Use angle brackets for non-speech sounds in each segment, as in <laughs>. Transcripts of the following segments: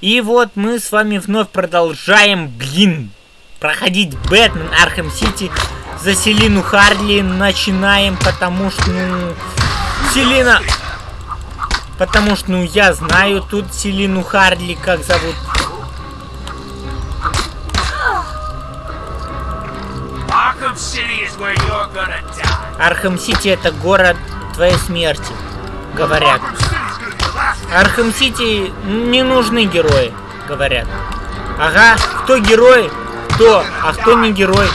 И вот мы с вами вновь продолжаем, блин, проходить Бэтмен Архем Сити за Селину Харли. Начинаем, потому что, ну, Селина... Потому что, ну, я знаю тут Селину Харли, как зовут. Архем Сити это город твоей смерти, говорят. Архем Сити не нужны герои, говорят. Ага, кто герой, кто, а кто не герой.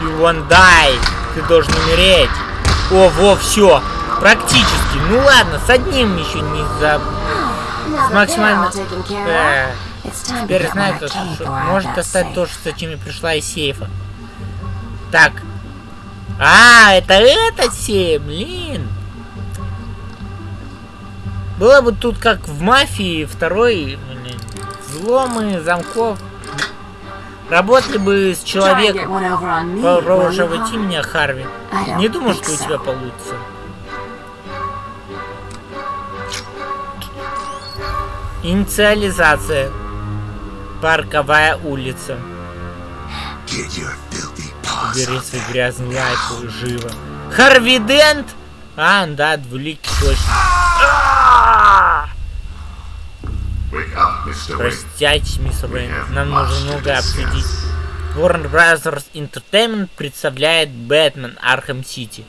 You won't die. Ты должен умереть. О, во, все. Практически. Ну ладно, с одним еще не за... С максимально... Э, теперь знаю, как может достать то, что зачем я пришла из сейфа. Так. А, это этот сейф, блин. Было бы тут как в мафии второй взломы замков. Работали бы с человеком. Попробуй меня, Харви. Не думаю, что у тебя получится. Инициализация. Парковая улица. Убери свой грязный лайк, живо. Харви Дент? А, да, двуликий точно. Простите, мистер Уэйн, нам нужно многое обсудить. Warner Brothers Entertainment представляет Бэтмен Архем Сити.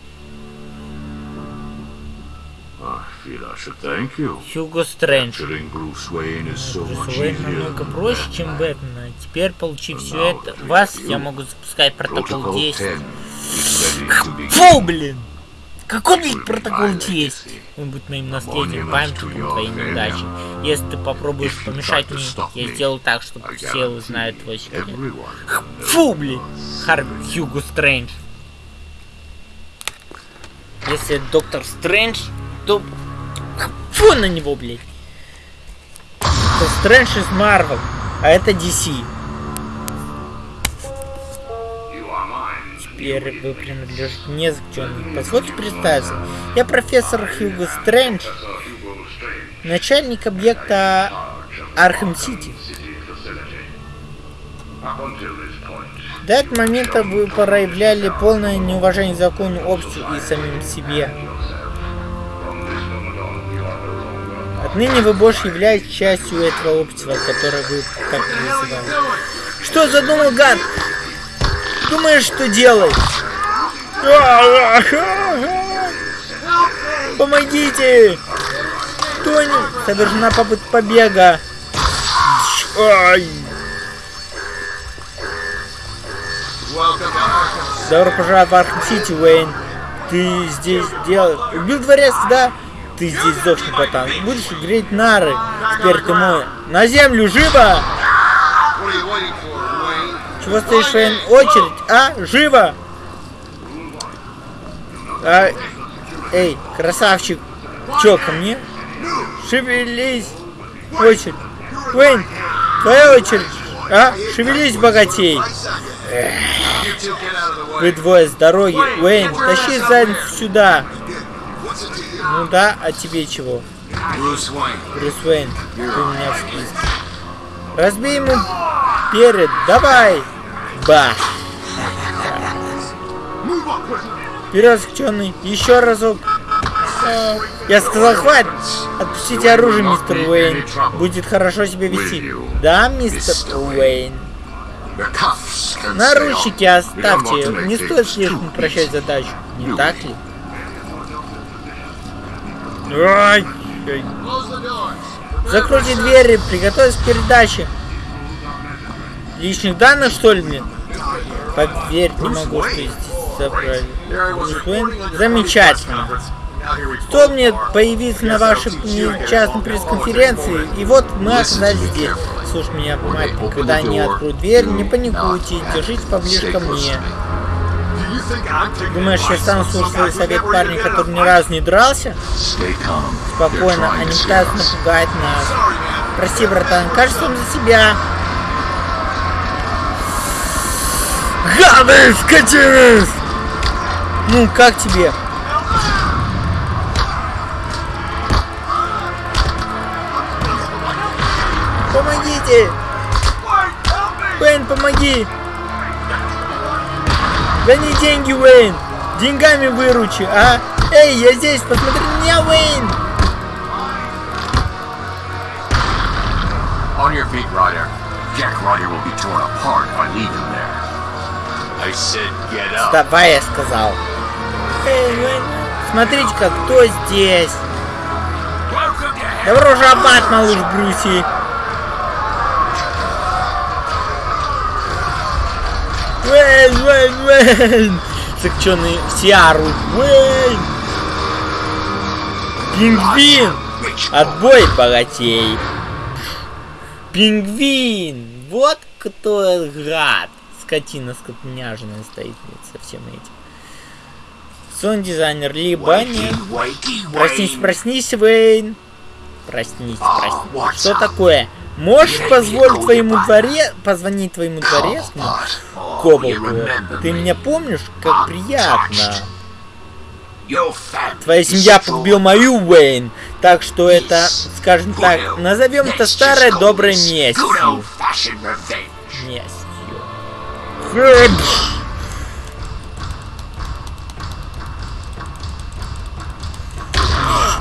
Хьюго Стрэндж. Брюс Уэйн намного проще, чем Бэтмен. А теперь, получив все это, вас я могу запускать протокол действий. Фу, блин! Какой, блин, протокол действий? Он будет моим наследием, памятником твоей неудачи. Если ты попробуешь помешать мне, я сделаю так, чтобы все узнают твой секрет. Фу, блин! Харви Хьюго Стрэндж. Если доктор Стрэндж, то... Фу на него, блядь! Это Стрэндж из Марвел, а это DC. Теперь вы принадлежите мне заключенным. Позвольте представиться. Я профессор Хьюго Стрэндж, начальник объекта Архем Сити. До этого момента вы проявляли полное неуважение к закону, обществу и самим себе. Отныне вы больше являетесь частью этого общества, которое вы так называли. Что задумал гад? Думаешь, что делать? Помогите! Тони совершена попытка побега. Ай. Добро пожаловать в Архам Сити, Уэйн. Ты здесь делал... Убил дворец, да? Ты здесь сдохни, братан. Будешь греть нары. Теперь ты мой. На землю, живо! Чего стоишь? Очередь, а? Живо! А, эй, красавчик. Чё, ко мне? Шевелись. Очередь. Уэйн, твоя очередь. А? Шевелись, богатей. Эх. Вы двое с дороги. Уэйн, тащи задницу сюда. Ну да, а тебе чего? Брюс Уэйн. Брюс Уэйн, ты у меня в списке. Разбей ему перед, давай. Бах. Вперед, заключенный. Еще разок. Я сказал, хватит. Отпустите оружие, мистер Уэйн. Будет хорошо себя вести. Да, мистер Уэйн. Наручники оставьте. Не стоит слишком упрощать задачу. Не так ли? Ай. Закройте двери, приготовьтесь к передаче. Личных данных, что ли, мне? Поверить не могу, что здесь забрали. Замечательно. Что мне появиться на вашей частной пресс-конференции, и вот мы оказались здесь. Слушай меня, мать, когда они откроют дверь, не паникуйте, держитесь поближе ко мне. Думаешь, я стану слушать свой совет парня, который ни разу не дрался? Спокойно, они пытаются напугать нас. Прости, братан, кажется, он за себя. Гады, скотины! Ну, как тебе? помогите! Уэйн, помоги! Гони деньги, Уэйн! Деньгами выручи, а? Эй, я здесь, посмотри на меня, Уэйн! On your feet, Ryder. Jack Ryder will be torn apart if I leave him there. Вставай, я сказал. Смотрите, как кто здесь. Добро жабат, малыш Брюси. Вейн, вейн, вейн. Сыкченый Сиару. Вейн. Пингвин. Отбой, богатей. Пингвин. Вот кто гад. Скотина скотняжная стоит со всем этим. Сон дизайнер либо нет. Проснись, проснись, Вейн. Проснись, А, проснись. what's Что такое? Можешь позволить твоему дворе, позвонить твоему дворецкому? Remember ты меня помнишь? Как приятно. Твоя семья погубила мою, Уэйн. Так что это, скажем так, назовем это let's старой just call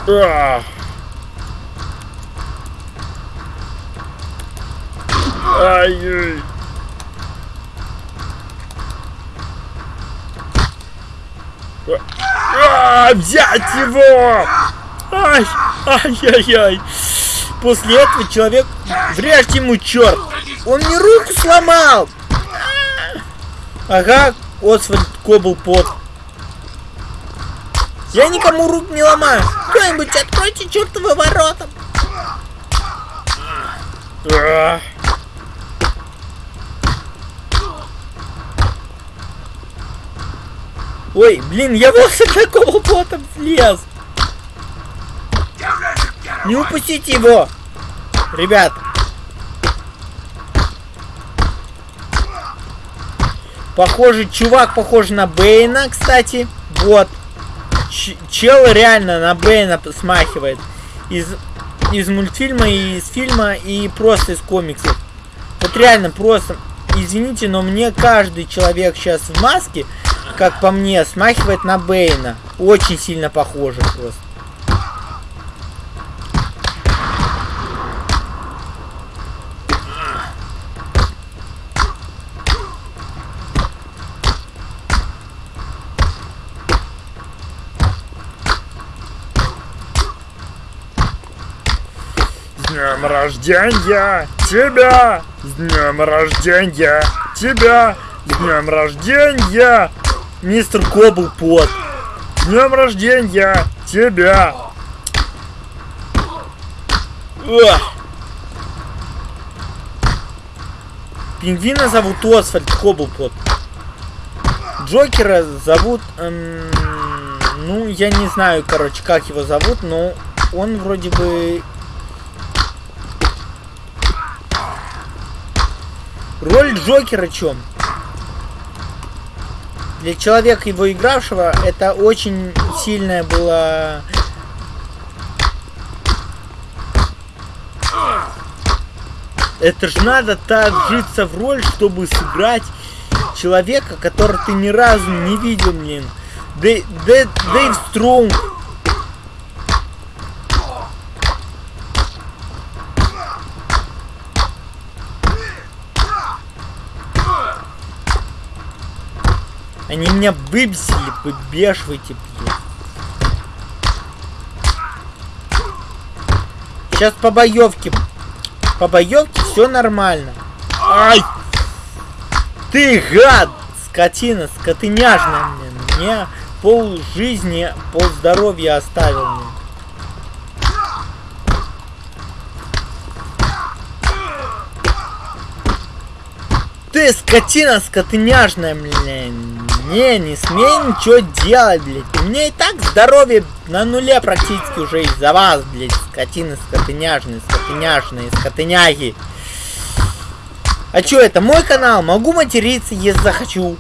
Ах. Ай-яй. А, взять его! Ай, ай-яй-яй. После этого человек врежьте ему черт. Он мне руку сломал. Ага, Освальд Коблпот. Я никому рук не ломаю. Кто-нибудь откройте чертовы ворота. Ах. Ой, блин, я вот с такого бота влез. Не упустите его. Ребят. Похоже, чувак похож на Бейна, кстати. Вот. Ч- чел реально на Бейна смахивает. Из, из мультфильма, и из фильма, и просто из комиксов. Вот реально просто. Извините, но мне каждый человек сейчас в маске, как по мне, смахивает на Бейна. Очень сильно похоже просто. С днем рождения тебя! С днем рождения тебя! С днем рождения! Мистер Коблпот! С днем рождения тебя! Пингвина зовут Освальд Коблпот. Джокера зовут... эм, ну, я не знаю, короче, как его зовут, но он вроде бы... Роль Джокера чем? Для человека, его игравшего, это очень сильная была... Это ж надо так вжиться в роль, чтобы сыграть человека, которого ты ни разу не видел, блин. Дэ- Дэйв Стронг. Они меня выбесили, выбешивайте, блин. Сейчас по боевке. По боевке все нормально. Ай! Ты гад! Скотина, скотыняжная мне. Мне пол жизни, пол здоровья оставил мне. Ты скотина скотыняжная, блин. Не, не смей ничего делать, блядь. У меня и так здоровье на нуле практически уже из-за вас, блядь. Скотины, скотыняжные, скотыняжные, скотыняги. А чё, это мой канал? Могу материться, если захочу.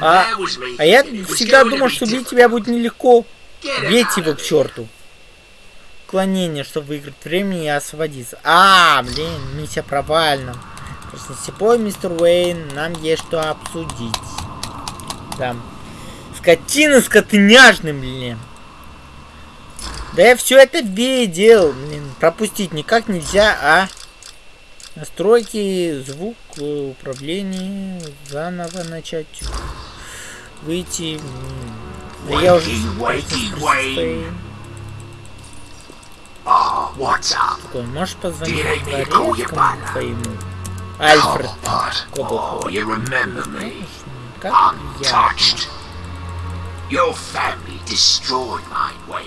А, а я всегда думал, что бить тебя будет нелегко. Бейте его к черту. Клонение, чтобы выиграть времени и освободиться. А, блин, миссия провальна. Слепой мистер Уэйн, нам есть что обсудить. Да. Скотина скотыняжный, блин. Да я все это видел, блин. Пропустить никак нельзя, а? Настройки, звук, управление, заново начать. Выйти. Да я уже... Такой, можешь позвонить дворецкому твоему? Альфред. Oh, you remember me? Как я? Untouched. Your family destroyed my way.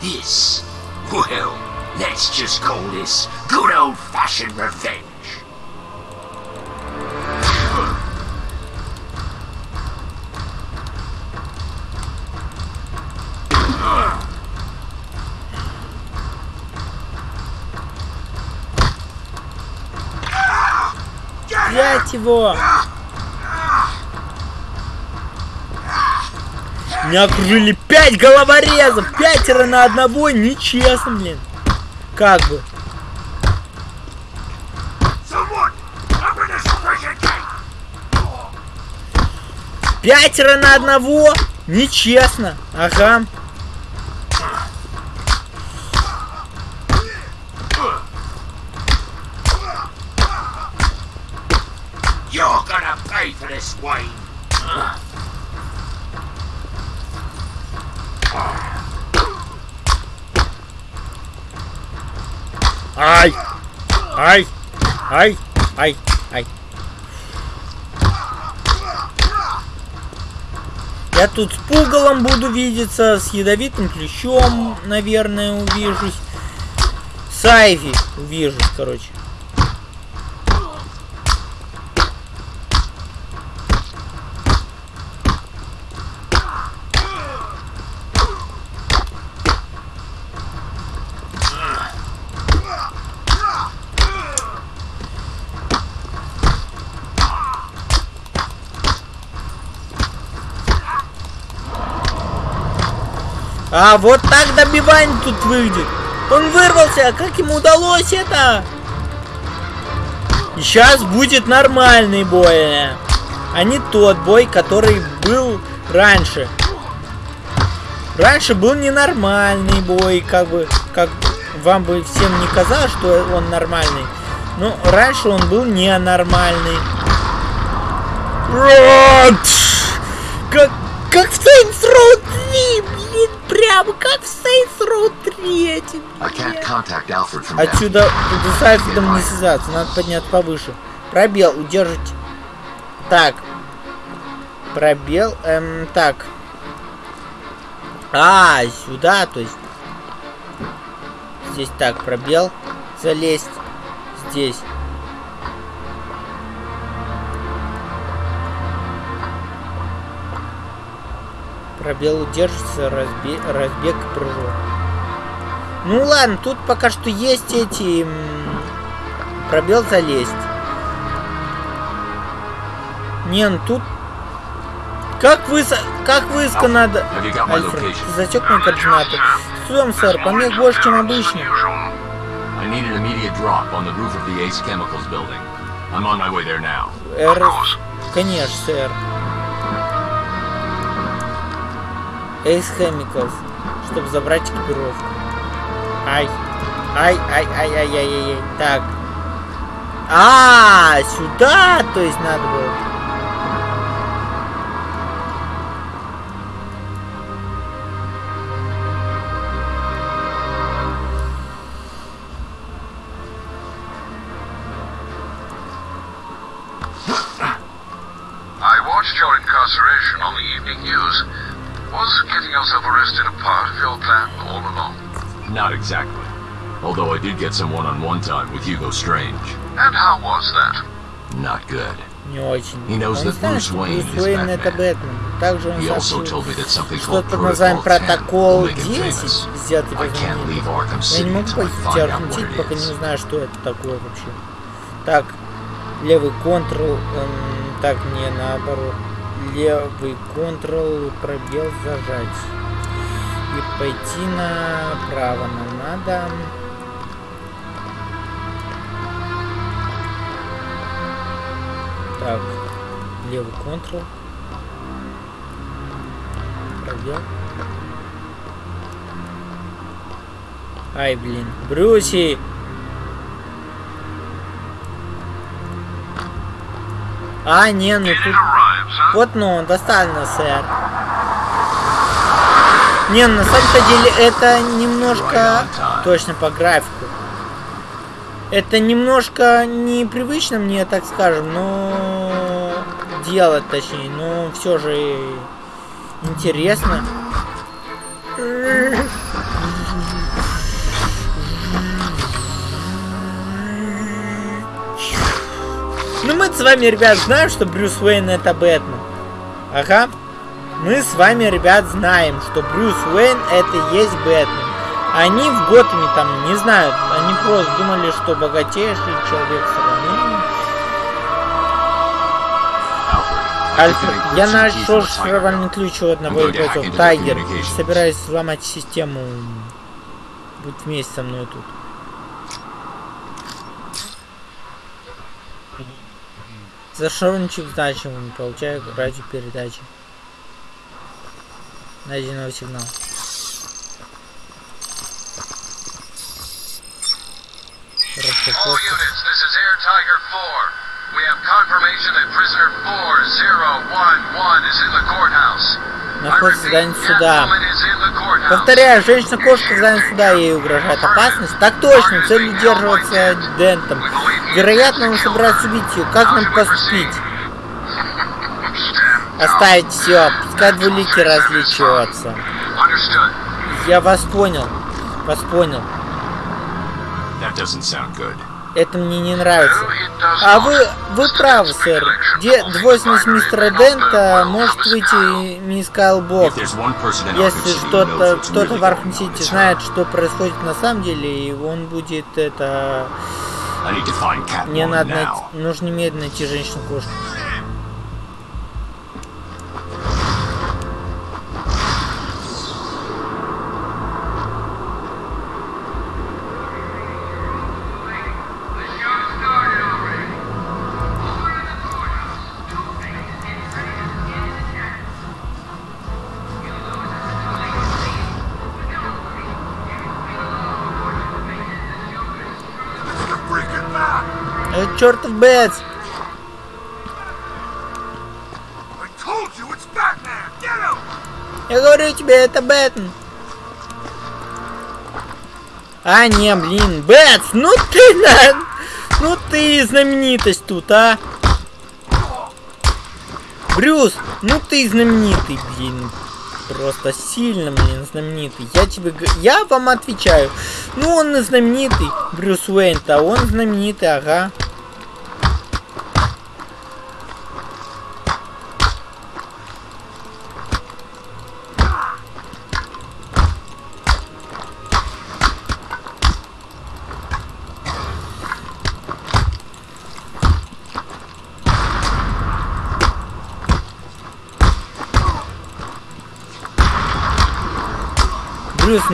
This, well, let's just call this good old-fashioned revenge. Взять его! Меня окружили пять головорезов! Пятеро на одного! Нечестно, блин! Как бы. Пятеро на одного! Нечестно! Ага. Wayne. Ай! Ай! Ай! Ай! Ай! Я тут с пугалом буду видеться, с ядовитым ключом, наверное, увижусь. С Айви увижусь, короче. А вот так добивание тут выйдет. Он вырвался, а как ему удалось это? И сейчас будет нормальный бой, а не тот бой, который был раньше. Раньше был ненормальный бой, как бы, как вам бы всем не казалось, что он нормальный. Но раньше он был ненормальный. Вот! Как, как в Saints Row 3, прямо как в Saints Row 3, I can't contact Alfred from Отсюда с Альфредом не связаться, надо подняться повыше. Пробел, удержите. Так. Пробел, эм, так. А, сюда, то есть. Здесь так, пробел. Залезть. Здесь. Пробел удержится, разбе... разбег и прыжок. Ну ладно, тут пока что есть эти... Пробел залезть. Не, ну тут... Как высо... Как высоко надо... Альфред, ты засек мои координаты? Судом, сэр, помех больше, чем обычно. I need an immediate drop on the roof of the Ace Chemicals building. I'm on my way there now. Р... Конечно, сэр. Ace Chemicals, чтобы забрать экипировку. Ай. Ай, ай, ай, ай, ай, ай, ай. Так. А, сюда, то есть надо было. Get some one-on-one time with Hugo Strange. And how was that? Not good. Не очень. He knows that Bruce Wayne is Уэйн это Batman. Бэтмен. Также он He also сообщил, told me that something что called под названием Protocol Протокол 10 will make him 10 famous. взят I can't leave Arkham Я не могу пойти find out Архам what Сити, it пока не знаю, что это такое вообще. Так, левый контрол, эм, так, не наоборот. левый контрол пробел зажать и пойти направо нам надо так левый контрол. Пробел. Ай блин брюси! А, не, ну тут... Вот, ну, достаточно, сэр. Не, на самом-то деле это немножко... Точно по графику. Это немножко непривычно мне, так скажем, но... Делать, точнее, но все же интересно. Ну мы с вами, ребят, знаем, что Брюс Уэйн это Бэтмен. Ага. Мы с вами, ребят, знаем, что Брюс Уэйн это и есть Бэтмен. Они в Готэме там, не знаю, они просто думали, что богатейший человек страны. Альфред, я нашел шифровальный ключ у одного из бойцов. Тайгер, собираюсь взломать систему. Будь вместе со мной тут. Зашел чип значимым, получаю радиопередачи. Новый All units, this is Air Tiger 4. We have confirmation that prisoner 4011 is in the courthouse. Находится в здании суда. Повторяю, женщина-кошка в здании суда, ей угрожает опасность. Так точно, цель удерживаться Дентом. Вероятно, он собирается убить ее. Как нам поступить? <laughs> Оставить все, пускай двулики различиваются. Я вас понял. Вас понял. Это мне не нравится. А вы, вы правы, сэр. Где двойственность мистера Дента может выйти мисс Кайлбок. Если что-то кто-то в Архам Сити знает, что происходит на самом деле, и он будет это... Мне надо найти... Нужно немедленно найти женщину-кошку. Чертов Бэтс! Я говорю тебе, это Бэтмен. А, не, блин, Бэтс, ну ты, на... ну ты знаменитость тут, а. Брюс, ну ты знаменитый, блин. Просто сильно, блин, знаменитый. Я тебе, я вам отвечаю. Ну, он знаменитый, Брюс Уэйн-то, он знаменитый, ага.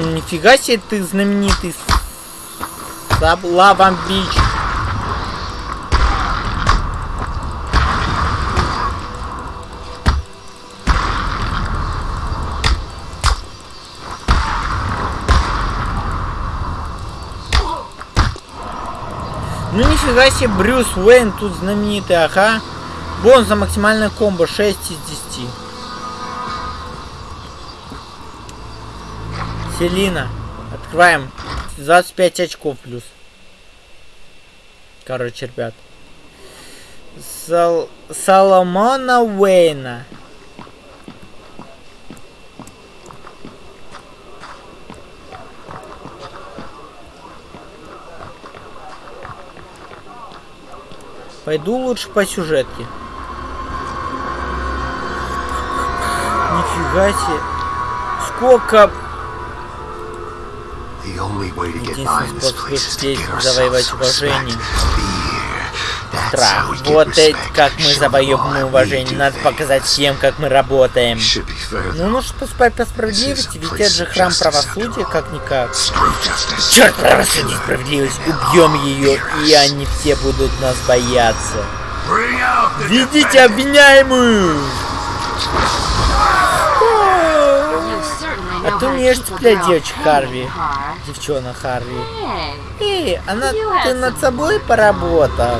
Нифига себе ты знаменитый Лавам Бич. Ну нифига себе, Брюс Уэйн тут знаменитый, ага. Бонус за максимальное комбо 6 из 10. Селина. Открываем. 25 очков плюс. Короче, ребят. Сал... Соломона Уэйна. Пойду лучше по сюжетке. Нифига себе. Сколько Единственный способ здесь завоевать уважение. страх. Вот это как мы завоевываем уважение. Надо показать всем, как мы работаем. Ну, нужно поступать по справедливости, ведь это же храм правосудия, как-никак. Черт, правосудие, справедливость. Убьем ее, и они все будут нас бояться. Ведите обвиняемую! А ты умеешь цеплять девочек Харви. Девчона Харви. Эй, она ты над собой поработал.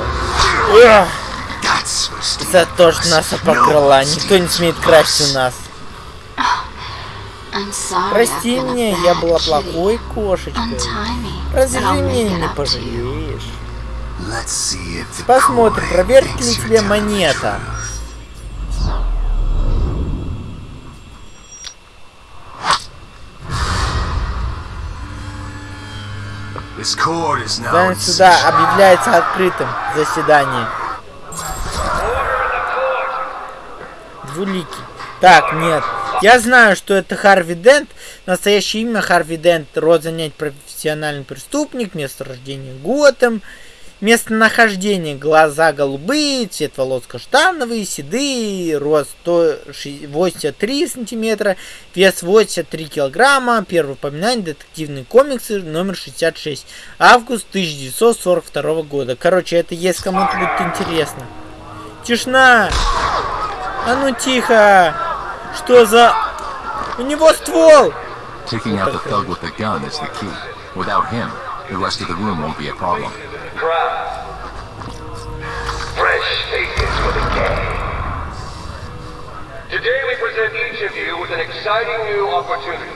За то, что нас обокрала. Никто не смеет красть у нас. Прости меня, я была плохой кошечкой. Разве меня не пожалеешь? Посмотрим, проверит ли тебе монета. Здание суда объявляется открытым. Заседание. Двуликий. Так, нет. Я знаю, что это Харви Дент. Настоящее имя Харви Дент. Род занять профессиональный преступник. Место рождения Готэм. Местонахождение. Глаза голубые, цвет волос каштановый, седые, рост 83 сантиметра, вес 83 килограмма. Первое упоминание детективные комиксы номер 66. Август 1942 года. Короче, это если кому-то будет интересно. Тишина! А ну тихо! Что за... У него ствол! Taking out the thug with the gun is the key. Without him, The rest of the room won't be a problem. Crap. Fresh faces for the. Today we present each of you with an exciting new opportunity.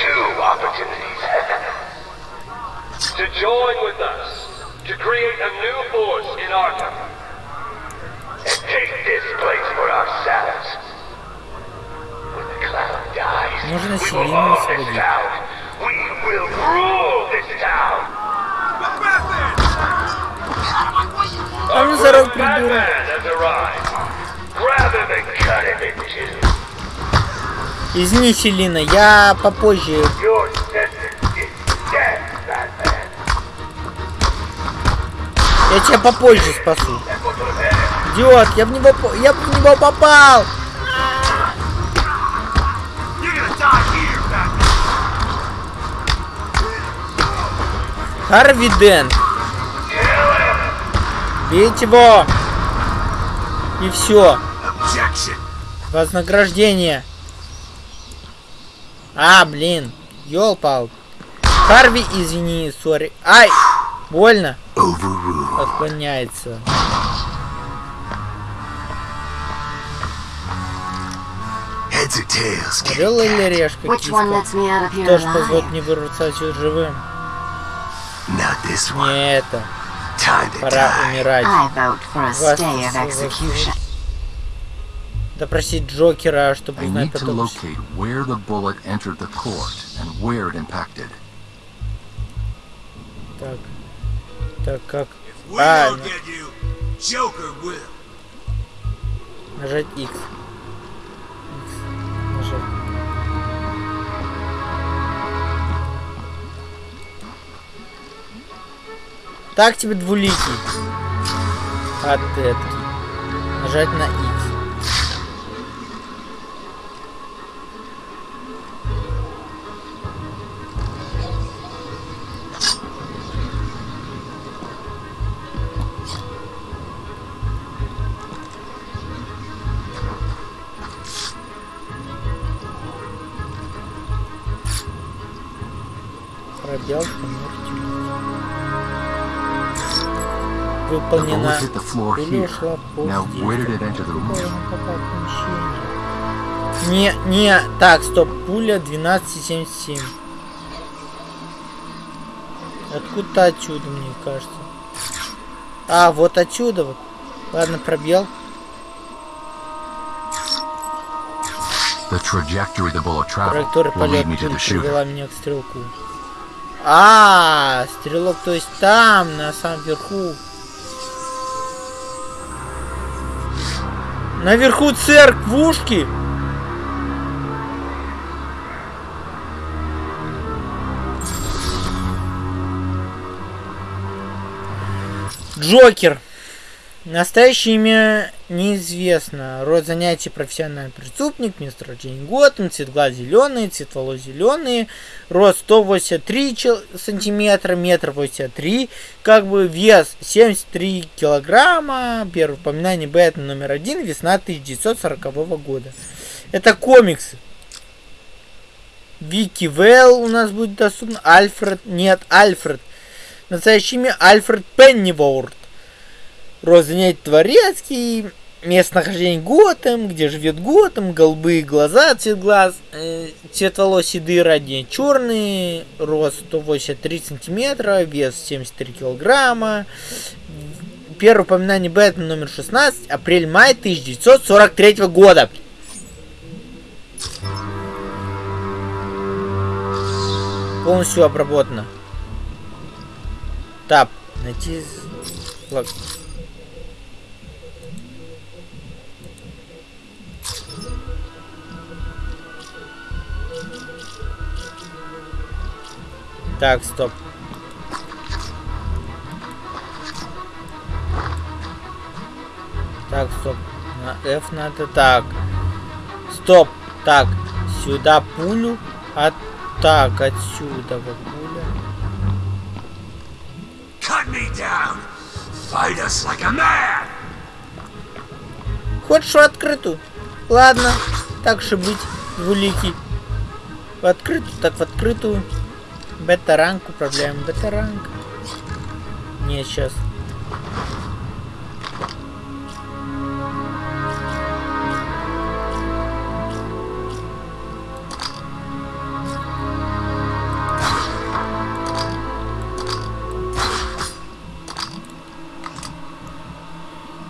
Two opportunities. <laughs> to join with us to create a new force in Arkham. And take this place for ourselves. When the cloud dies, we will We will rule this town. А ну придурок. Batman has arrived. Grab him and cut him in two. Извини, Селина, я попозже. Я тебя попозже спасу. Идиот, я в него, по- я в него попал. Харви Дент. Бейте его. И все. Вознаграждение. А, блин. Ёлпал. Харви, извини, сори. Ай! Больно. Отклоняется. Heads or tails, kitty Орел или решка, киска? Кто ж позволит мне вырваться отсюда живым? Not this one. Не это. Time to Пора die. умирать. I vote for a Вас stay of execution. Допросить Джокера, чтобы I узнать need to потом. locate where the bullet entered the court and where it impacted. Так. Так, как? А, нажать X. Так тебе двуликий. Этки. Нажать на X. попало в помещение? Не, не, так, стоп, пуля 12,77. Откуда отсюда, мне кажется. А, вот отсюда вот. Ладно, пробел. Траектория полета привела меня к стрелку. А, стрелок, то есть там, на самом верху. Наверху церквушки. Джокер. Настоящее имя неизвестно. Род занятий профессиональный преступник, место рождения Готэм, цвет глаз зеленый, цвет волос зеленый, рост 183 чел- сантиметра, метр 83, как бы вес 73 килограмма, первое упоминание Бэтмен номер один, весна 1940 года. Это комиксы. Вики Вэлл у нас будет доступно. Альфред, нет, Альфред. Настоящее имя Альфред Пенниворд. Род занятий дворецкий, местонахождение Готэм, где живет Готэм, голубые глаза, цвет глаз, э, цвет волос седые, ранее черный, рост 183 сантиметра, вес 73 килограмма. Первое упоминание Бэтмен номер 16, апрель-май 1943 года. Полностью обработано. Тап. Найти... флаг. Так, стоп. Так, стоп. На F надо так. Стоп. Так, сюда пулю. А так, отсюда вот пуля. Cut me down. Fight us like a man. Хочешь в открытую? Ладно, так же быть, двуликий. В открытую, так в открытую. Бета-ранг управляем бета-ранг. Не, сейчас.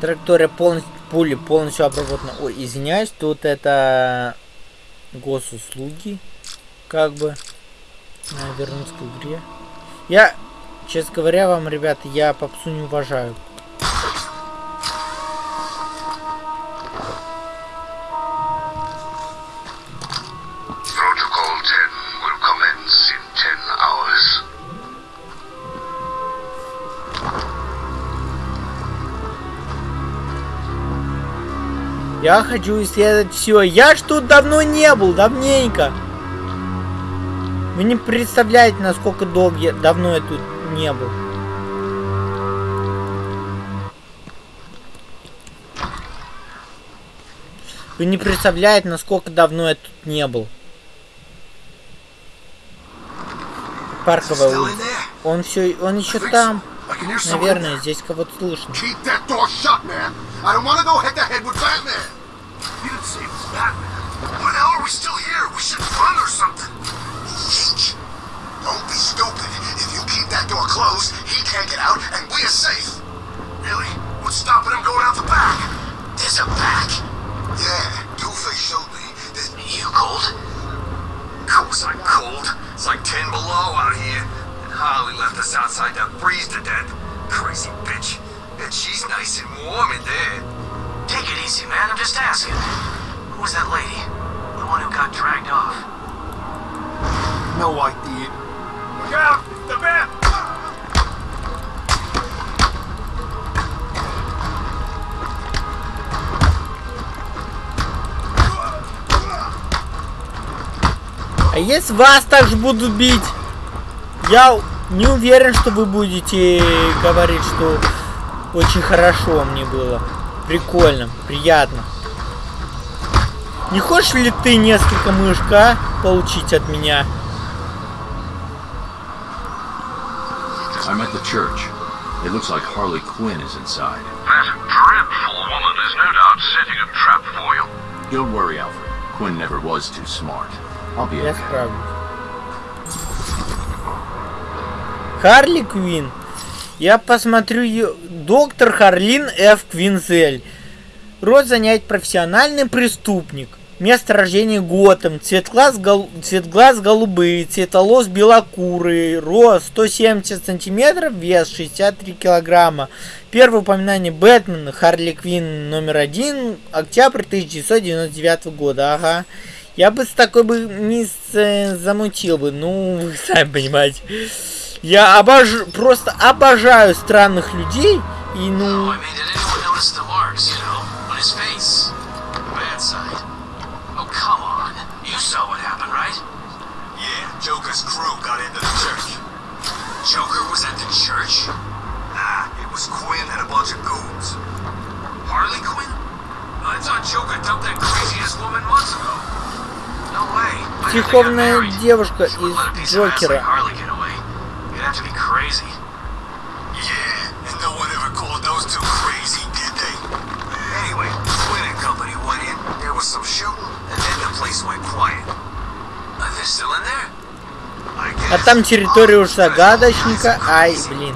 Траектория полностью, пули полностью обработана. Ой, извиняюсь, тут это госуслуги, как бы. Надо вернуться к игре. Я, честно говоря вам, ребята, я попсу не уважаю. Protocol 10 will commence in 10 hours. Я хочу исследовать все. Я ж тут давно не был, давненько. Вы не представляете, насколько долго я, давно я тут не был. Вы не представляете, насколько давно я тут не был. Парковая улица. Он все, он еще там. Наверное, здесь кого-то слышно. You didn't say it was Batman. Why the hell are we still here? We should run or something. Don't be stupid. If you keep that door closed, he can't get out, and we are safe. Really? What's stopping him going out the back? There's a back. Yeah, Two-Face showed me. There's... You cold? Of course I'm cold. It's like 10 below out here. And Harley left us outside to freeze to death. Crazy bitch. And she's nice and warm in there. Take it easy, man. I'm just asking. Who was that lady? The one who got dragged off. No idea. А если вас также будут бить, я не уверен, что вы будете говорить, что очень хорошо мне было. Прикольно, приятно. Не хочешь ли ты несколько мышка получить от меня? I'm at the church. It looks like Harley Quinn is inside. That dreadful woman is no doubt setting a trap for you. Don't worry, Alfred. Quinn never was too smart. Be Я. Харли Квин. Я посмотрю ее. Доктор Харлин Ф. Квинзель. Род занять профессиональный преступник. Место рождения Готэм. Цвет глаз, гол... цвет глаз голубые. Цвет волос белокурый. Рост 170 сантиметров. Вес 63 килограмма. Первое упоминание Бэтмена. Харли Квин номер один. Октябрь 1999 года. Ага. Я бы с такой бы не замутил бы. Ну, вы сами понимаете. Я обож... просто обожаю странных людей И ну, still in there? I А там территория уж загадочника. Ай, блин.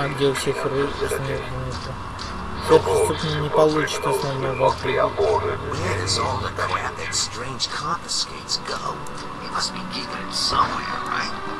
Тюрьма, где у всех ры- основные So Преступник не получит основного must be aborted. Where does all the crap that strange confiscates go? He must be keeping it somewhere, right?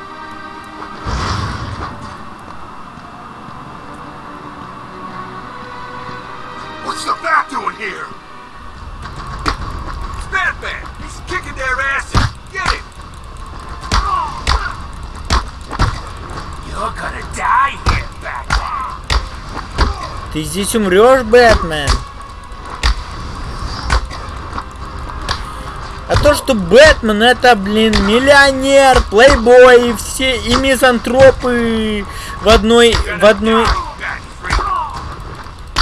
Ты здесь умрешь, Бэтмен. А то, что Бэтмен это, блин, миллионер, плейбой, все, и мизантропы в одной, в одной,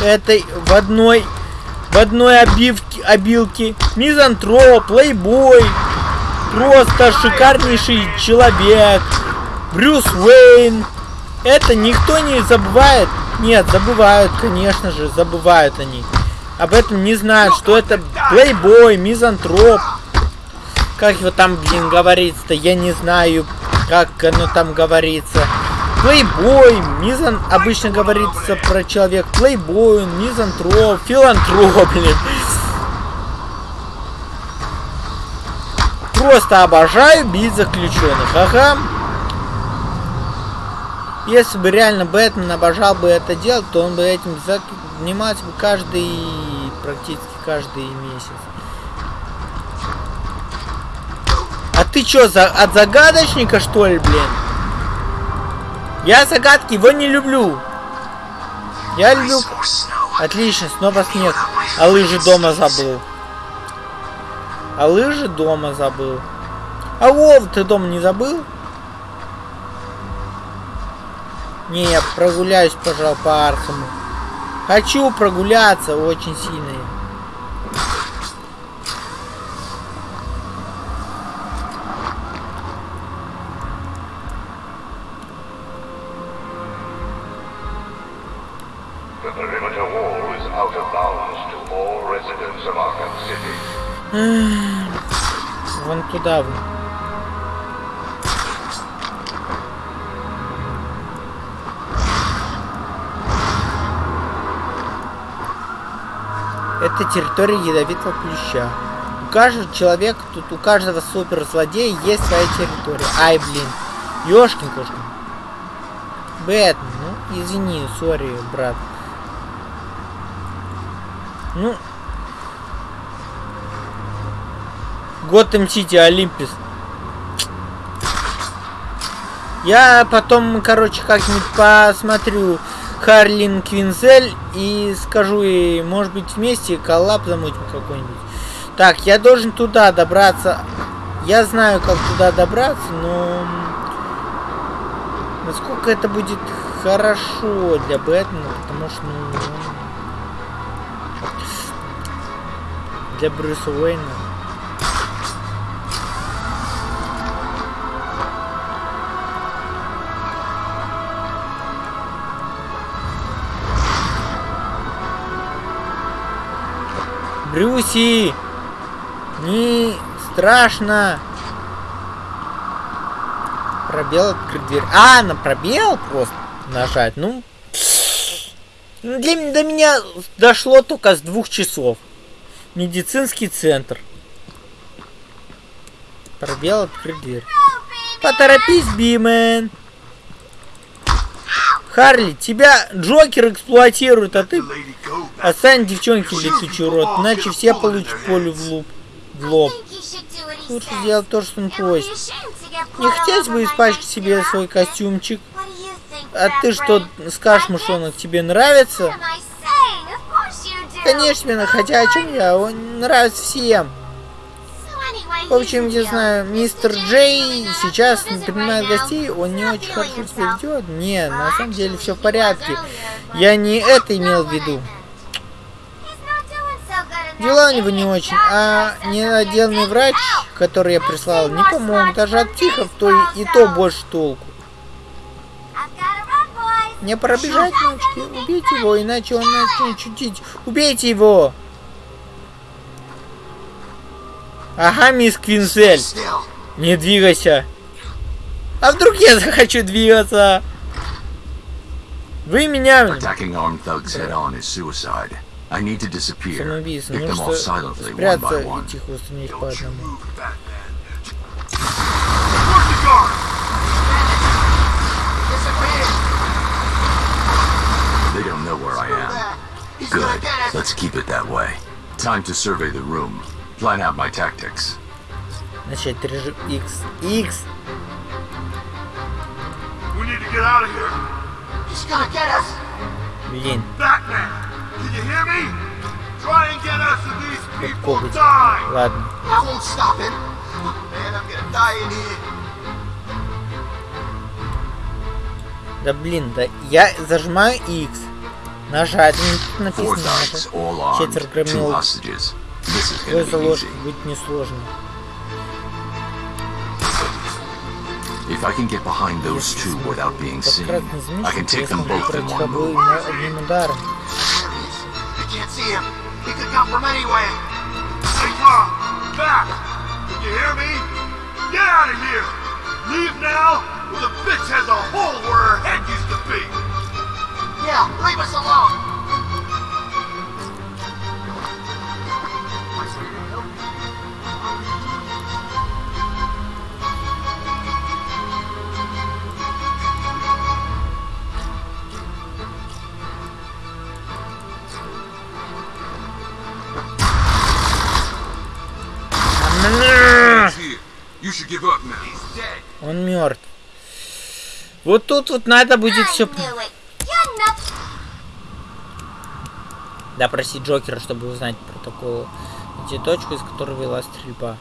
этой, в одной, в одной обивке, обилке. Мизантроп, плейбой, просто шикарнейший человек. Брюс Уэйн. Это никто не забывает. Нет, забывают, конечно же, забывают они. Об этом не знают, что это плейбой, мизантроп. Как его там, блин, говорится-то, я не знаю, как оно там говорится. Плейбой, мизан... Обычно говорится про человек. Плейбой, мизантроп, филантроп, блин. Просто обожаю бить заключенных. Ага. Если бы реально Бэтмен обожал бы это делать, то он бы этим занимался бы каждый, практически каждый месяц. А ты чё, за, от загадочника что ли, блин? Я загадки его не люблю. Я люблю... Отлично, снова снег. А лыжи дома забыл. А лыжи дома забыл. А Вов, ты дома не забыл? Не, я прогуляюсь, пожалуй, по Архаму. Хочу прогуляться очень сильно. The perimeter wall Это территория ядовитого плюща. У каждого человека, тут у каждого суперзлодея есть своя территория. Ай, блин. Ёшкин кошкин. Бэтмен, ну, извини, sorry, брат. Ну, Готэм Сити, Олимпис. Я потом, короче, как-нибудь посмотрю Харлин Квинзель и скажу ей, может быть, вместе коллаб замутим какой-нибудь. Так, я должен туда добраться. Я знаю, как туда добраться, но... Насколько это будет хорошо для Бэтмена, потому что, ну... Для Брюса Уэйна. Брюси! Не страшно! Пробел открыть дверь. А, на пробел просто нажать. Ну, для, до меня дошло только с двух часов. Медицинский центр. Пробел открыть дверь. Поторопись, Бимен. Харли, тебя Джокер эксплуатирует, а ты отстань девчонки летучий рот, иначе все получат полю в лоб. В лоб. Лучше сделать то, что он просит. Не хотелось бы испачкать себе свой костюмчик. А ты что, скажешь, мышонок, тебе нравится? Конечно, хотя о чем я? Он нравится всем. В общем, я знаю, мистер Джей сейчас не принимает гостей, он не очень хорошо себя ведет. Не, на самом деле все в порядке. Я не это имел в виду. Дела у него не очень, а ненаделанный врач, который я прислал, не помог. Даже от психов то и, и то больше толку. Не пробежать, мальчики, убейте его, иначе он начнет чудить. Убейте его! Ага, мисс Квинсель, Still. не двигайся. А вдруг я захочу двигаться? Вы меня... Самоубийство. Нужно спрятаться и тихо устранить по одному. Move, Batman. Where's the guard? They don't know where I am. Good. Let's keep it that way. Time to survey the room. Plan out my tactics. Начать режим X. X. We need to get out of here. He's gonna get us. Блин, Batman, can you hear me? Try and get us so these people die. Ладно. I won't stop him. Man, I'm gonna die in here. Да блин, да я зажимаю X. Нажать. Ну, написано Two громил. hostages. This is Твой gonna be залож easy. будет несложно. If I can get behind those two without being seen, Подкратный I змеич, can take я them смогу both in убрать one обоих move. на одним ударом. There he is. I can't see him. He could come from anywhere. Hey, Tom, back. Can you hear me? Get out of here. Leave now, or the bitch has a hole where her head used to be. Yeah, leave us alone. Он мертв. Вот тут вот надо будет все... Допросить Джокера, чтобы узнать протокол. Найти точку, из которой вела стрельба.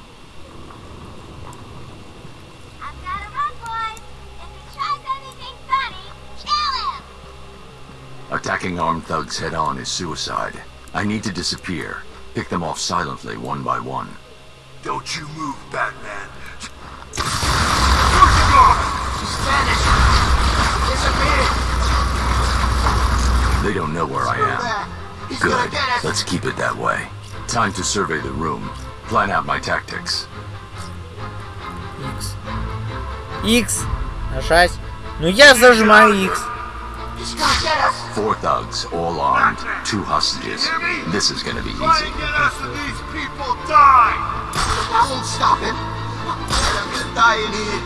Attacking armed thugs head on is suicide. I need to disappear. Pick them off silently, one by one. Don't you move, Batman. Where's the guard? He's vanished. Disappeared. They don't know where I am. Back. He's Good. gonna get us. Let's keep it that way. Time to survey the room. Plan out my tactics. X. X. Нажать. Ну я зажимаю X. He's gonna get us. Four thugs, all armed. Two hostages. This is gonna be Try easy. and get us so these people die. I won't stop him. Man, I'm gonna die in here.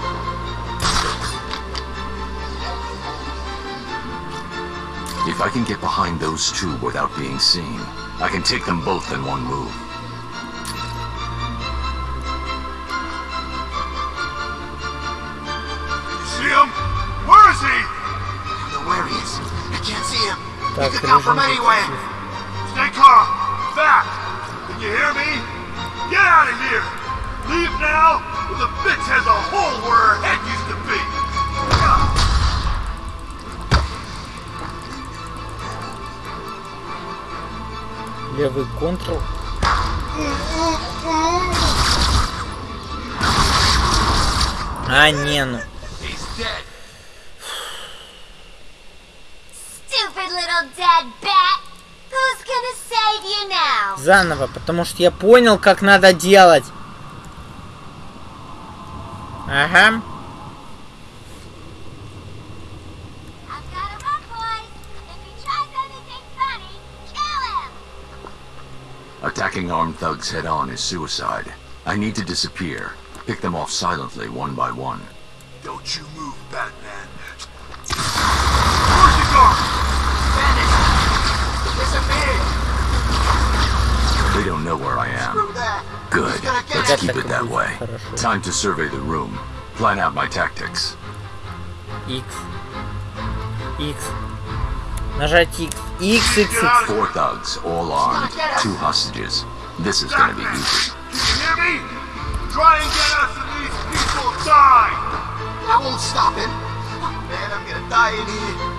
If I can get behind those two without being seen, I can take them both in one move. You see him? Where is he? I know where he is. I can't see him. He could come from anywhere. Stay calm. Back. Can you hear me? Get out of here. Leave now, or the bitch has a hole where her head used. Левый контрол. А, не, ну. Заново, потому что я понял, как надо делать. Ага. Attacking armed thugs head-on is suicide. I need to disappear. Pick them off silently, one by one. Don't you move, Batman. Where's the guard? Vanish! Disappear! They don't know where I am. Good. Let's keep it that way. Time to survey the room. Plan out my tactics. X. X. Нажать X. X, X, X. Four thugs, all armed. Two hostages. This is gonna be easy. You hear me? Try and get us and these people die! I won't stop him. Man, I'm gonna die in here.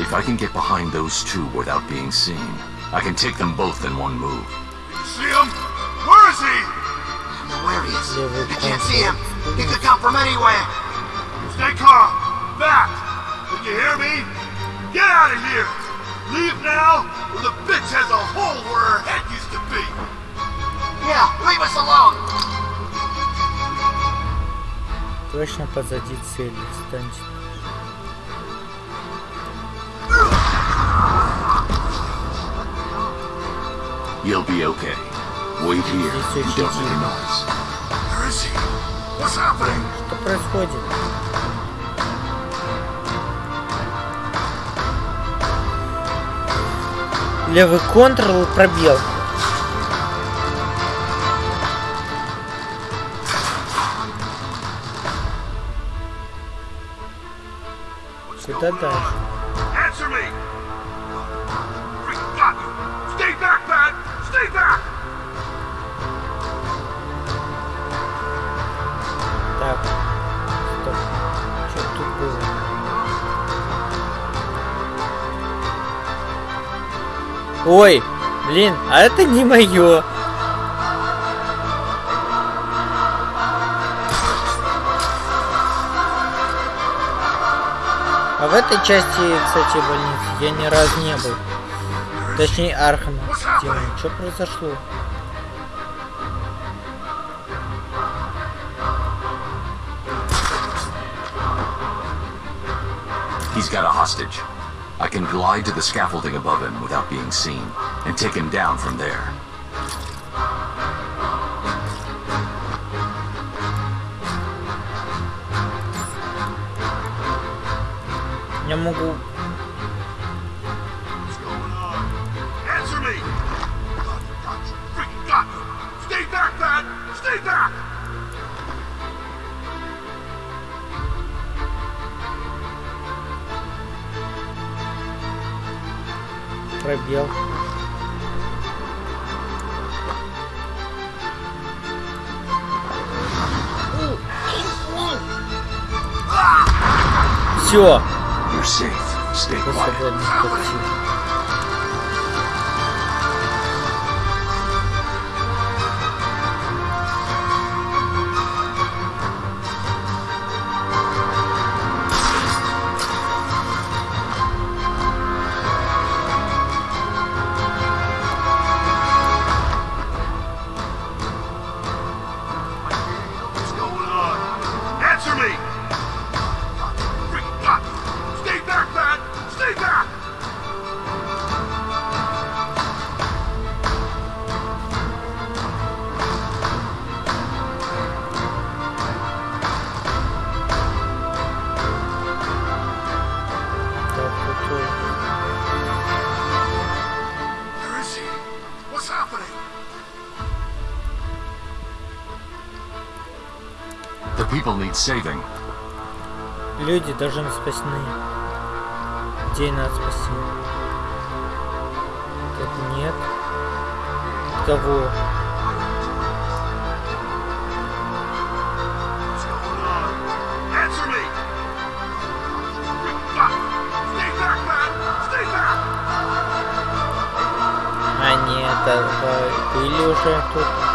If I can get behind those two without being seen, I can take them both in one move. I can't контур. see him. He could come from anywhere. Stay calm. Back. Can you hear me? Get out of here. Leave now, or the bitch has a hole where her head used to be. Yeah, leave us alone. Точно позади цели. Станьте. You'll be okay. Wait here. Здесь Don't очень make a тихо. noise. Что происходит? Левый контрол пробел. Куда дальше? Ой, блин, а это не мое. А в этой части, кстати, больницы я ни разу не был. Точнее, Архама. Что произошло? He's got a hostage. I can glide to the scaffolding above him without being seen, and take him down from there. Я могу... пробел. Все, You're safe. Stay quiet. Люди должны спасены. Где надо спасти? Тут нет. Кого? А нет, а, были уже тут.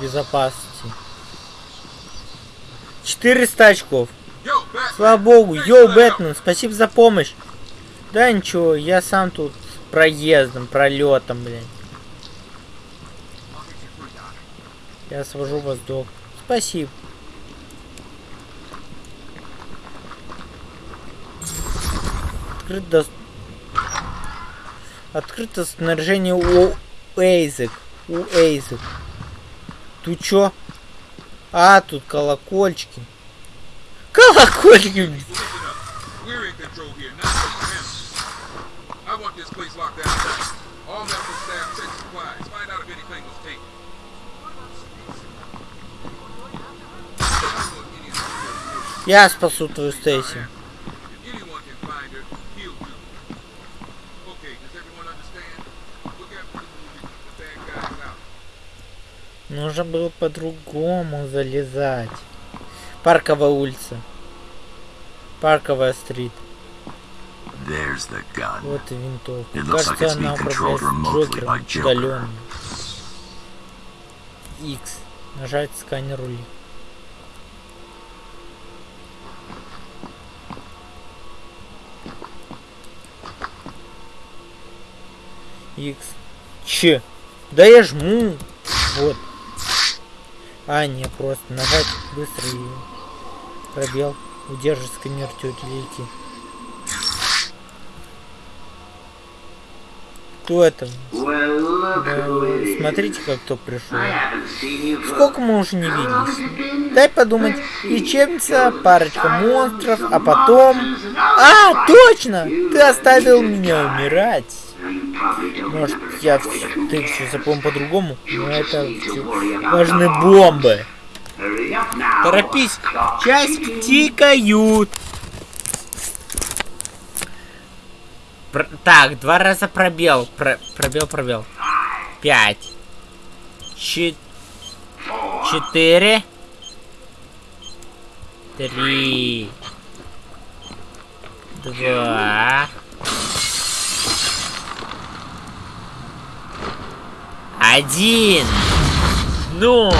Безопасности. 400 очков. Слава богу. Йоу. Бэтмен, спасибо за помощь. Да ничего, я сам тут проездом, пролетом, блин. Я свожу вас до... Спасибо. Открыт. Открыто снаряжение у Эйзек. У Эйзек. Тут чё? А, тут колокольчики. Колокольчики! Listen up. We're in Нужно было по-другому залезать. Парковая улица. Парковая стрит. The. Вот и винтовка. It like Кажется, it's она управляется Джокером удаленно. X. Нажать сканер рули. X. Че? Да я жму. Вот. А, не, просто нажать быстро и пробел. Удерживать сканер тетелики. Кто это? Да, смотрите, как кто пришел. Сколько мы уже не виделись? Дай подумать. Лечебница, парочка монстров, а потом... А, точно! Ты оставил меня умирать. Может, я ты все запомнил по-другому, но это важны бомбы. Торопись, часики тикают. Пр- так, два раза пробел. Про- пробел, пробел. Пять. Чи- Четыре. Три. Два. Один. Ноль.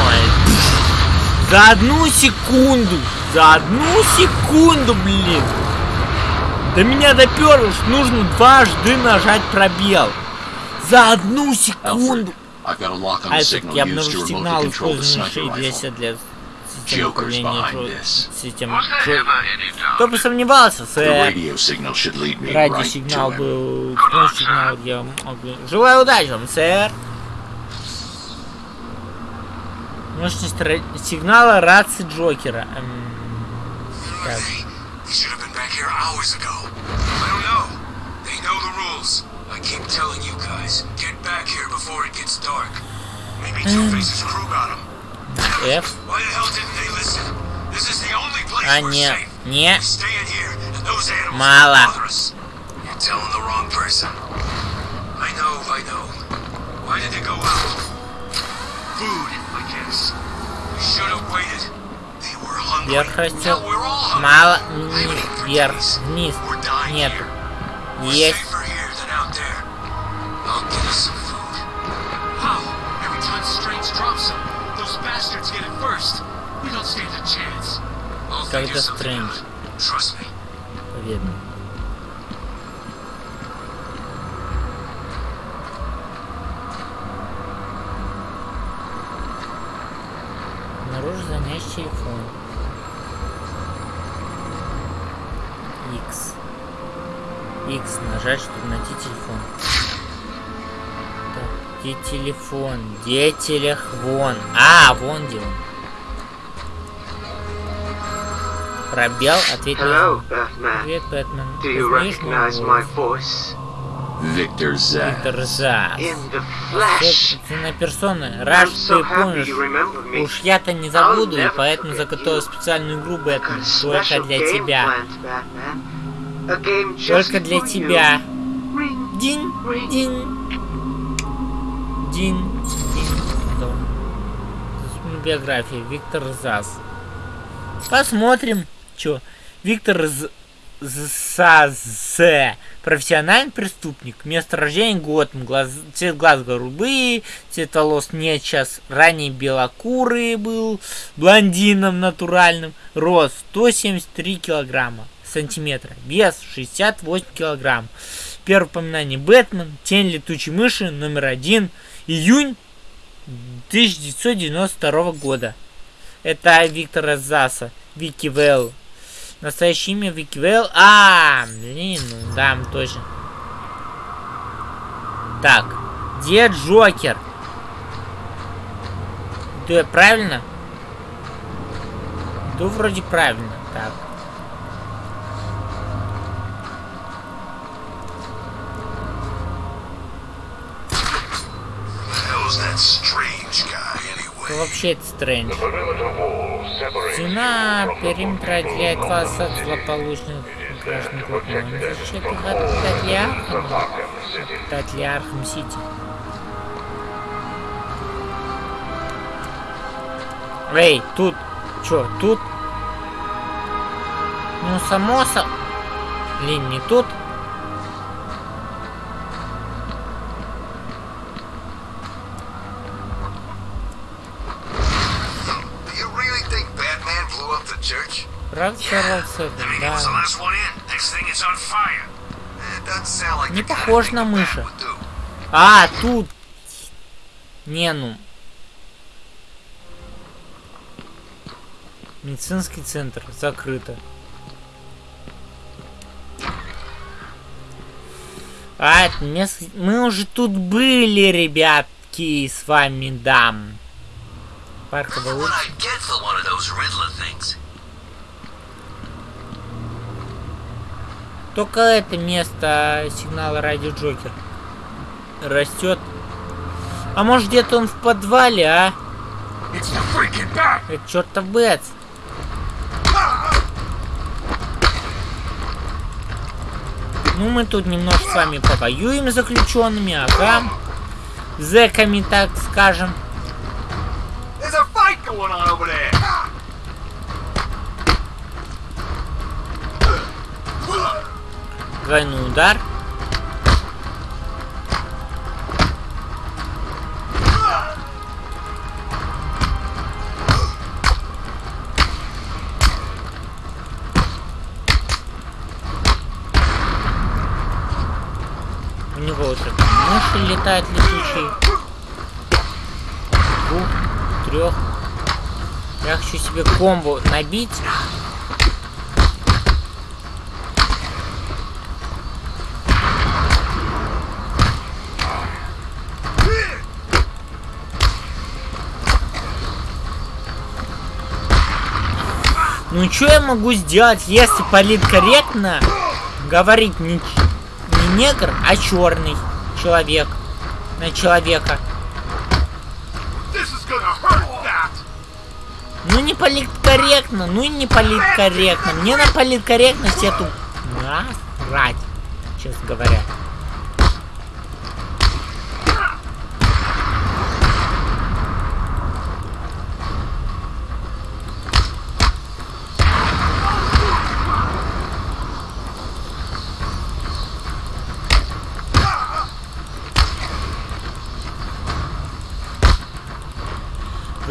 За одну секунду. За одну секунду, блин. До меня доперло, что нужно дважды нажать пробел. За одну секунду. А signal я обнаружил сигнал, rifle. для системы Joker's управления систем Кто бы сомневался, сэр. Радиосигнал был... Сигнал я могу... Желаю удачи вам, сэр. Ра- сигнала рации Джокера. Эм, так. F. А, не, не. Мало. Food, I guess. Вверх растет. Now we're all hungry. Мало. They Вниз. ain't for Вверх. days. Вниз. We're dying Нету. here. We're Есть. safer here than out телефон. X. X нажать, чтобы найти телефон. Так, где телефон? Где телефон? А, вон где он. Пробел, ответь Hello. Batman. Привет, Бэтмен. Do you recognize my voice? Виктор Зас. In the flesh. Собственная персона. Рад, I'm что so ты помнишь. you remember me. Уж я-то не забуду, и never поэтому forget заготовил you. специальную игру Бэтмен. Только special для game тебя. planned, Batman. A game just Только для for you. тебя. Ring, Дин, ring. дин. Дин, дин. Биография. Виктор Зас. Посмотрим. Чё? Виктор З... САЗ. Профессиональный преступник. Место рождения Готэм. Глаз... Цвет глаз голубые. Цвет волос нет сейчас. Ранее белокурый был. Блондином натуральным. Рост 173 килограмма. Сантиметра. Вес 68 килограмм. Первое упоминание Бэтмен. Тень летучей мыши. Номер один. Июнь 1992 года. Это Виктора Заса. Вики Вэлл. Настоящее имя Вики Вэлл. А, блин, ну да, точно. Так, где Джокер? Я правильно? Иду вроде правильно. Так. Hell's that strange guy Кто anyway? Вообще это Стрэндж? Стена периметра отделяет вас от злополучных граждан защищает их от Татлиархама. Arkham City. Татлиархам Сити. Эй, тут. Чё, тут? Ну, само со... Блин, не тут. Не похож на do. А, тут. Не, ну. Медицинский центр закрыто. А, это место... Мы уже тут были, ребятки, с вами, дам. Парковая улица. I'd get for one of those Riddler things. Только это место сигнала радио Джокер растет. А может где-то он в подвале, а? Это чертов Бэтс. Ну, мы тут немножко с вами повоюем с заключенными, ага. Зэками, так скажем. Двойной удар. У него уже там мыши летают летучие. Двух, трех. Я хочу себе комбо набить. Ну что я могу сделать, если политкорректно говорить не, не негр, а черный человек на человека? Ну не политкорректно, ну и не политкорректно. Мне на политкорректность эту насрать, честно говоря.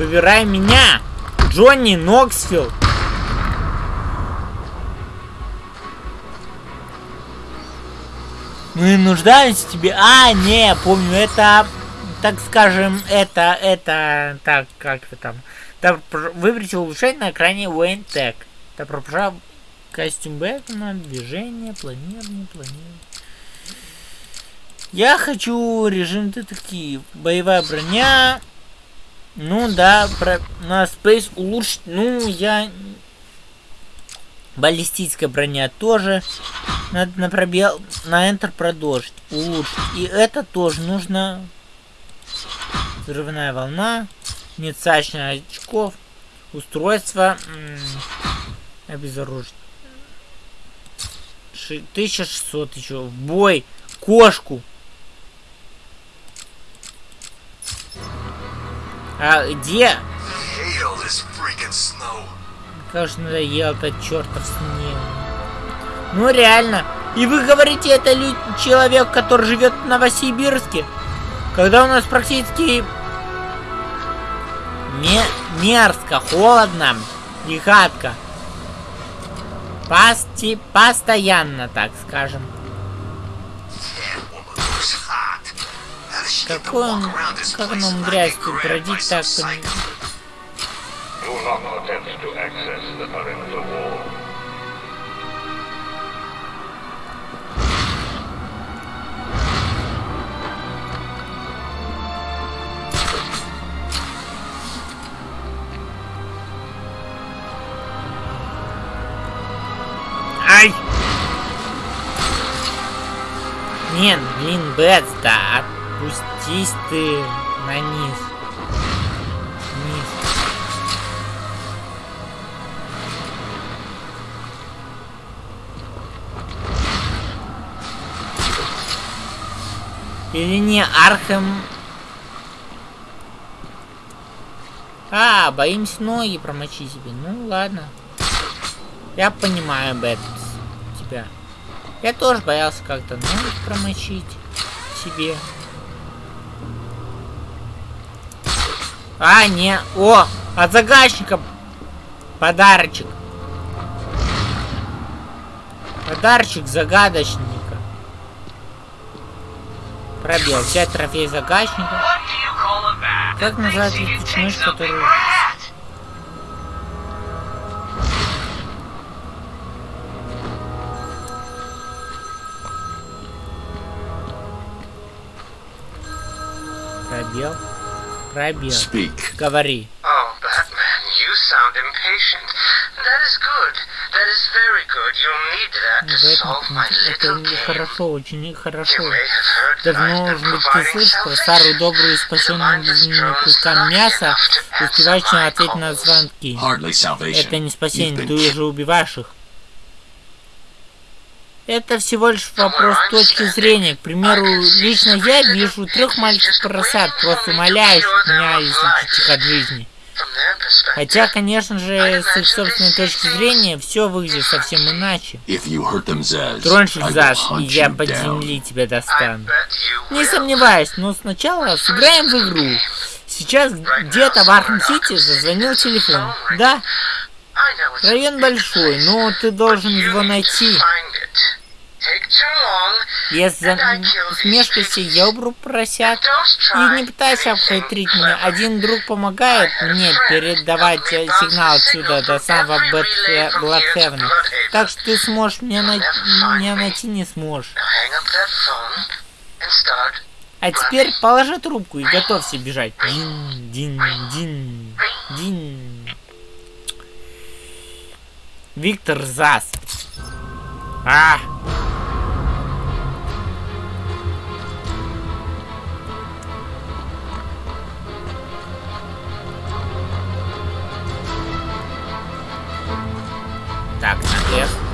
Выбирай меня, Джонни Ноксвилл. Мы нуждаемся в тебе. А, не, помню, это, так скажем, это, это, так, как это там. Там выберите улучшение на экране Wayne Tech. Это пропажа костюм Бэтмена, движение, планирование, планирование. Я хочу режим детектив. Боевая броня. Ну да, про, на Space улучшить. Ну, я... Баллистическая броня тоже. Надо на пробел, на Enter продолжить. Улучшить. И это тоже нужно. Взрывная волна. Нецачных очков. Устройство. Обезоружить. Ши- 1600 еще. В бой. Кошку. А где? Как же надоел этот чертов снег. Ну реально. И вы говорите, это человек, который живет в Новосибирске? Когда у нас практически ме- мерзко, холодно и гадко. Пасти постоянно, так скажем. Do not attempt to access the perimeter wall. Ай! Нет, блин, Бэтс, да отпустись ты на низ. Низ. Или не Архем... А, боимся ноги промочить себе. Ну ладно. Я понимаю, Бэт, тебя. Я тоже боялся как-то ноги промочить себе. А, не. О, от загадчика подарочек. Подарочек загадочника. Пробел. Взять трофей загадочника. Как называется эта мышь, которую... Пробел. Пробел. Speak. Говори. Oh, Batman, you sound impatient. That is good. That is very good. You'll need that to solve my Это little game. хорошо, очень хорошо. Давно, быть, ты слышал старую добрую спасенную lucky мяса, my ответить на звонки. Это не спасение, ты уже убиваешь их. Это всего лишь вопрос точки зрения. К примеру, лично я вижу трех маленьких поросят, просто умоляющих меня, если чуть от жизни. Хотя, конечно же, с их собственной точки зрения, все выглядит совсем иначе. В will зад, и я под земли тебя достану. Не сомневаюсь, но сначала сыграем в игру. Сейчас где-то в Архам-Сити зазвонил телефон. Да, район большой, но ты должен его найти. Если смешкайся, я убру поросят. И не пытайся обхитрить меня. Один друг помогает мне передавать э, сигнал отсюда до самого Бэтхе- Бладхевена. Так что ты сможешь меня, най- меня найти не сможешь. А теперь положи трубку и готовься бежать. Дин, дин, дин, дин. Виктор Зас. А! Так, наверх. Ай,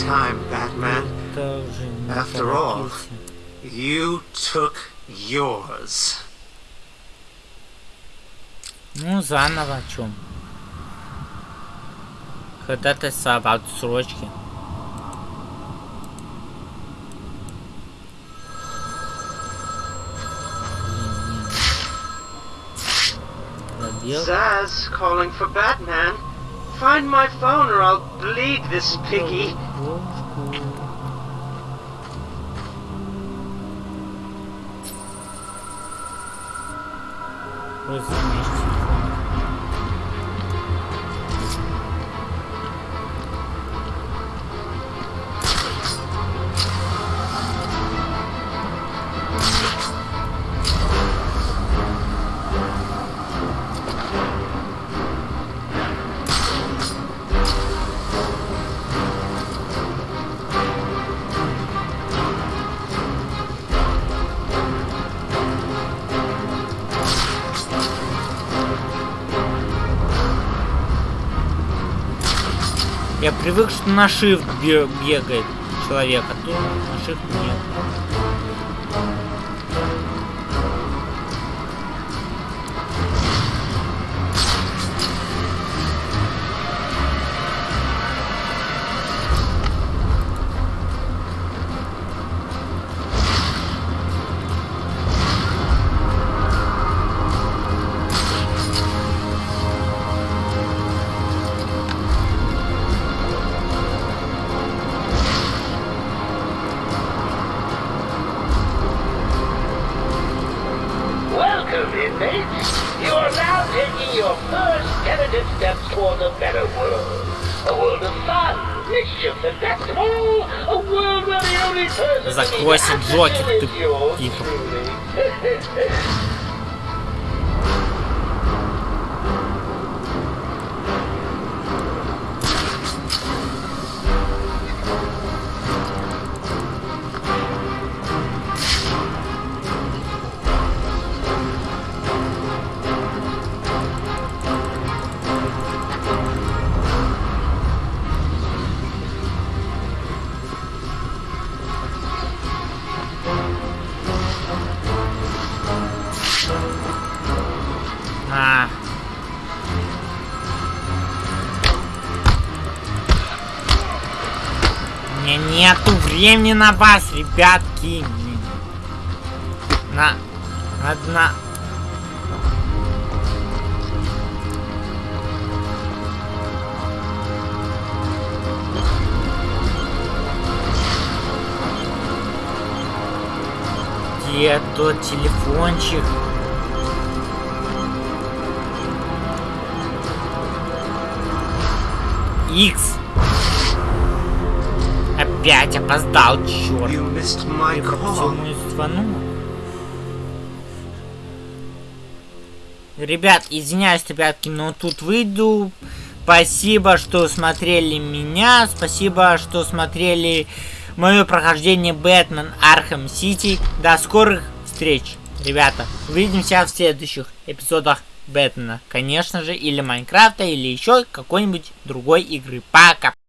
time, Batman. Это уже не After all. торопился. You took yours. Ну, заново о чем? Ходатайство об отсрочке. Пробел. Zaz calling for Batman. Find my phone or I'll bleed this piggy. What does mean? На shift бе- бегает человек, а тут на shift нет. Закройся, Джокер, ты is нету времени на вас, ребятки. На... Одна... Где тот телефончик? Икс. Опять опоздал, черт. Я пропустил мою звону. Ребят, извиняюсь, ребятки, но тут выйду. Спасибо, что смотрели меня. Спасибо, что смотрели мое прохождение Бэтмен Архам Сити. До скорых встреч, ребята. Увидимся в следующих эпизодах Бэтмена. Конечно же, или Майнкрафта, или еще какой-нибудь другой игры. Пока!